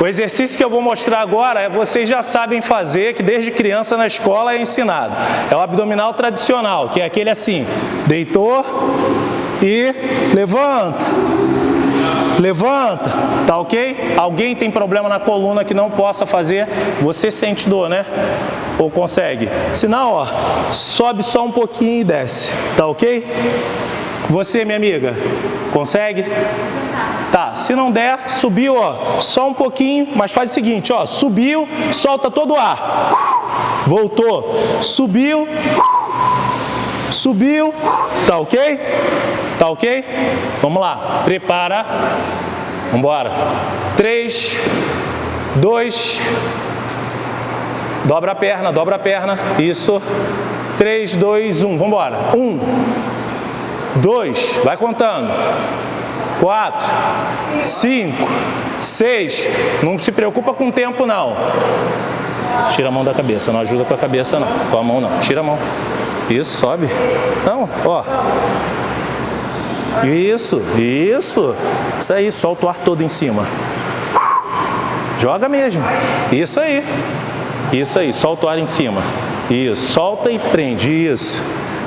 O exercício que eu vou mostrar agora, é vocês já sabem fazer, que desde criança na escola é ensinado. É o abdominal tradicional, que é aquele assim, deitou e levanta, levanta, tá ok? Alguém tem problema na coluna que não possa fazer, você sente dor, né? Ou consegue? Se não, ó, sobe só um pouquinho e desce, tá ok? Você, minha amiga, consegue? Tá, se não der, subiu, ó, só um pouquinho, mas faz o seguinte, ó, subiu, solta todo o ar. Voltou, subiu, subiu, tá ok? Tá ok? Vamos lá, prepara, vambora. Três, dois, dobra a perna, dobra a perna, isso. Três, dois, um, vambora. Um, dois, vai contando quatro, cinco, seis. Não se preocupa com o tempo, não. Tira a mão da cabeça, não ajuda com a cabeça, não. Com a mão, não. Tira a mão. Isso, sobe. Não, ó. Isso, isso. Isso aí, solta o ar todo em cima. Joga mesmo. Isso aí. Isso aí, solta o ar em cima. Isso, solta e prende. Isso.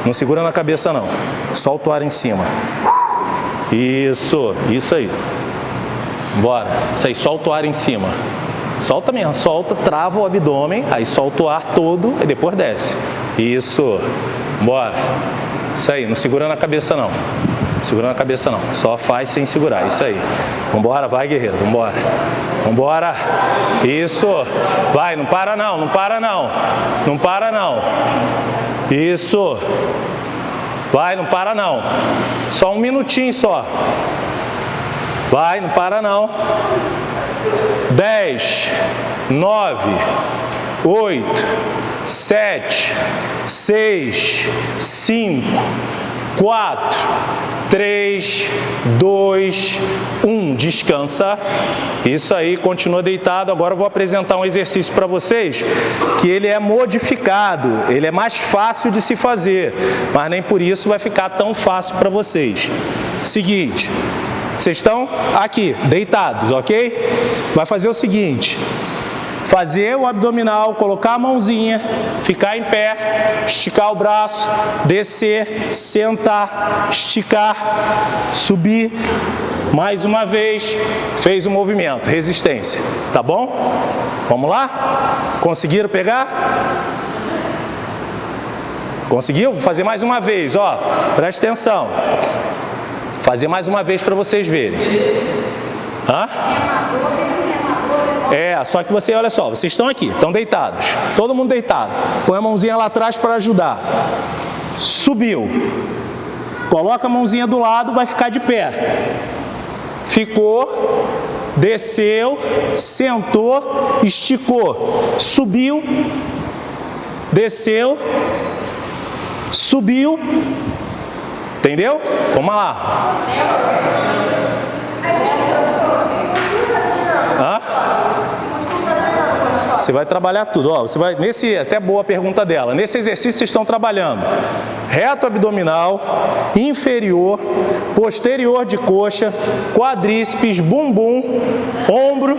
Não segura na cabeça, não. Solta o ar em cima. Isso, isso aí. Bora. Isso aí, solta o ar em cima. Solta mesmo, solta, trava o abdômen, aí solta o ar todo e depois desce. Isso. Bora. Isso aí, não segura na cabeça não. Segura na cabeça não, só faz sem segurar, isso aí. Vambora, vai guerreiro, vambora. Vambora. Isso. Vai, não para não, não para não. Não para não. Isso. Vai, não para não. Só um minutinho só. Vai, não para não. 10, 9, 8, 7, 6, 5, 4, 3, 2, 1. Descansa. Isso aí, continua deitado. Agora eu vou apresentar um exercício para vocês que ele é modificado, ele é mais fácil de se fazer, mas nem por isso vai ficar tão fácil para vocês. Seguinte, vocês estão aqui, deitados, ok? Vai fazer o seguinte, fazer o abdominal, colocar a mãozinha, ficar em pé, esticar o braço, descer, sentar, esticar, subir, mais uma vez, fez o movimento, resistência, tá bom? Vamos lá? Conseguiram pegar? Conseguiu? Vou fazer mais uma vez, ó, presta atenção. Fazer mais uma vez para vocês verem. Hã? É, só que você, olha só, vocês estão aqui, estão deitados, todo mundo deitado. Põe a mãozinha lá atrás para ajudar. Subiu. Coloca a mãozinha do lado, vai ficar de pé. Ficou, desceu, sentou, esticou, subiu, desceu, subiu, entendeu? Vamos lá. Você vai trabalhar tudo. Ó, você vai, nesse, até boa pergunta dela. Nesse exercício vocês estão trabalhando reto abdominal, inferior, posterior de coxa, quadríceps, bumbum, ombro,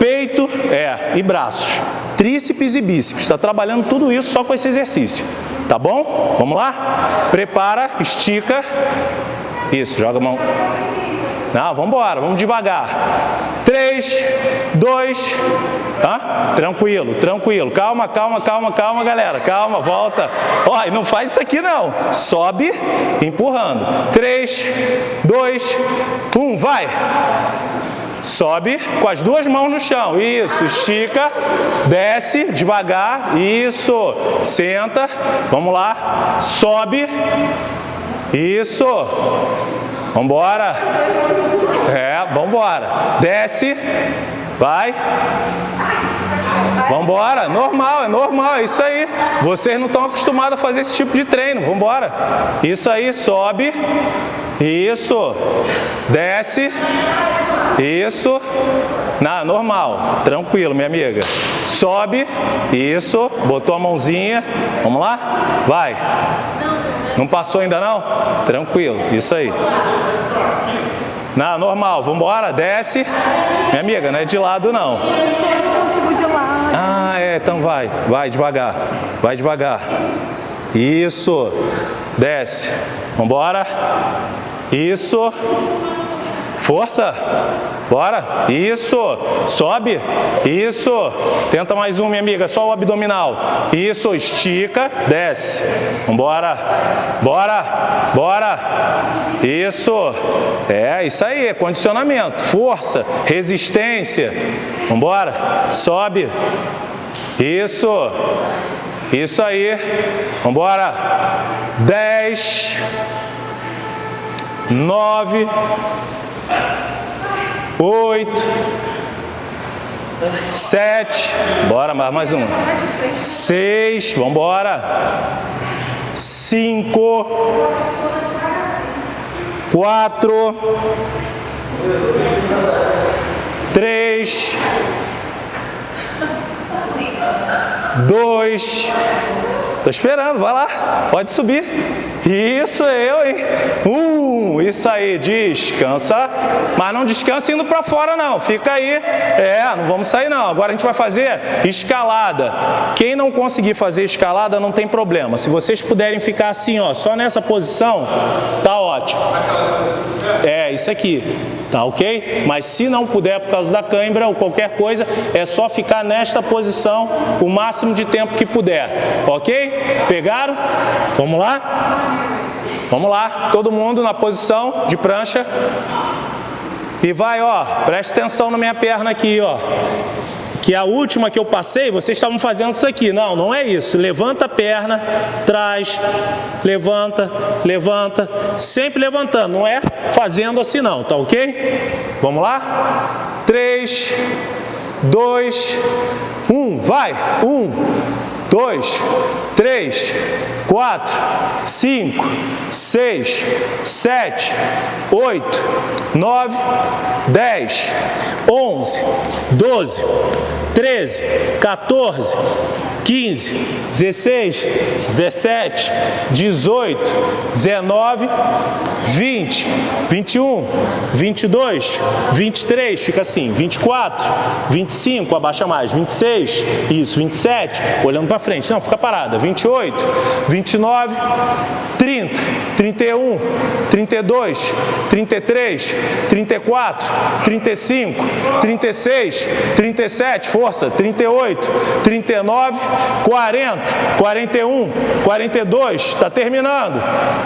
peito é, e braços. Tríceps e bíceps. Está trabalhando tudo isso só com esse exercício. Tá bom? Vamos lá? Prepara, estica. Isso, joga a mão. Não, vamos embora, vamos devagar. 3, 2, Tá? Tranquilo, tranquilo. Calma, calma, calma, calma, galera. Calma, volta. Ó, e não faz isso aqui não. Sobe, empurrando. 3, 2, 1, vai. Sobe com as duas mãos no chão. Isso, estica, desce devagar. Isso, senta. Vamos lá. Sobe. Isso. Vambora. É, vambora. Desce. Vai. Vambora. Normal, é normal, é isso aí. Vocês não estão acostumados a fazer esse tipo de treino. Vambora. Isso aí, sobe. Isso. Desce. Isso. Na, normal. Tranquilo, minha amiga. Sobe. Isso. Botou a mãozinha. Vamos lá? Vai. Não passou ainda não? Tranquilo, isso aí. Não, normal. Vamos embora, desce. Minha amiga, não é de lado não. Vai. Vai devagar. Vai devagar. Isso. Desce. Vamos embora. Isso. Força. Bora. Isso. Sobe. Isso. Tenta mais um, minha amiga. Só o abdominal. Isso. Estica. Desce. Vambora. Bora. Bora. Isso. É, isso aí. Condicionamento. Força. Resistência. Vambora. Sobe. Isso. Isso aí. Vambora. Dez. Nove. Oito, sete, bora, mais, mais uma, seis, vamos embora, cinco, quatro, três, dois, tô esperando, vai lá, pode subir, isso eu, hein, um, isso aí, descansa, mas não descansa indo para fora não, fica aí, é, não vamos sair não. Agora a gente vai fazer escalada. Quem não conseguir fazer escalada não tem problema. Se vocês puderem ficar assim, ó, só nessa posição, tá ótimo. É, isso aqui, tá ok? Mas se não puder por causa da cãibra ou qualquer coisa, é só ficar nesta posição o máximo de tempo que puder, ok? Pegaram? Vamos lá? Vamos lá, todo mundo na posição de prancha. E vai, ó, preste atenção na minha perna aqui, ó. Que a última que eu passei, vocês estavam fazendo isso aqui. Não, não é isso. Levanta a perna, traz, levanta, levanta. Sempre levantando, não é fazendo assim não, tá ok? Vamos lá? Três, dois, um, vai! Um, dois, três, quatro, cinco, seis, sete, oito, nove, dez, onze, doze, treze, 14, 15, 16, 17, 18, 19, 20, 21, 22, 23, fica assim, 24, 25, abaixa mais, 26, isso, 27, olhando para frente, não, fica parada, 28, 29, 30, 31, 32, 33, 34, 35, 36, 37, força, 38, 39, 40, 41, 42, está terminando.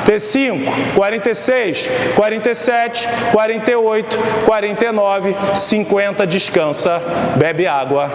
T5, 46, 47, 48, 49, 50, descansa, bebe água.